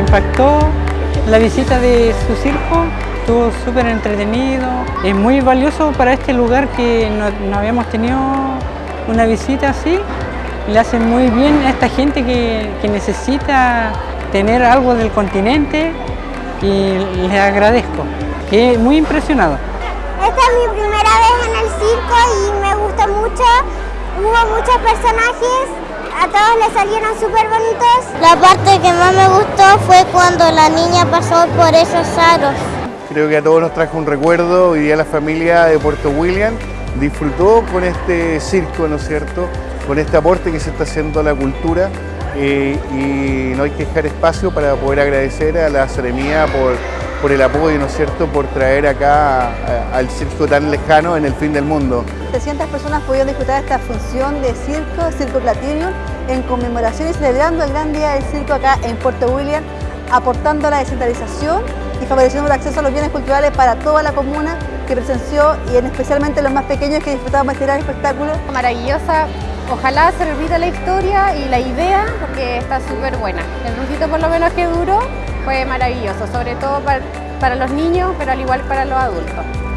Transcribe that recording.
impactó la visita de su circo, estuvo súper entretenido. Es muy valioso para este lugar que no, no habíamos tenido una visita así. Le hace muy bien a esta gente que, que necesita tener algo del continente y les agradezco. Quedé muy impresionado. Esta es mi primera vez en el circo y me gustó mucho. Hubo muchos personajes, a todos les salieron súper bonitos. La parte que más me gustó fue cuando la niña pasó por esos aros. Creo que a todos nos trajo un recuerdo. Hoy día la familia de Puerto William disfrutó con este circo, ¿no es cierto? Con este aporte que se está haciendo a la cultura eh, y no hay que dejar espacio para poder agradecer a la Seremía por, por el apoyo, ¿no es cierto?, por traer acá a- al circo tan lejano en el fin del mundo. 300 personas pudieron disfrutar de esta función de circo, Circo Platinum, en conmemoración y celebrando el gran día del circo acá en Puerto William, aportando a la descentralización y favoreciendo el acceso a los bienes culturales para toda la comuna que presenció y en especialmente los más pequeños que disfrutaban de este gran espectáculo. maravillosa. Ojalá se repita la historia y la idea, porque está súper buena. El ratito por lo menos que duró fue maravilloso, sobre todo para, los niños, pero al igual para los adultos.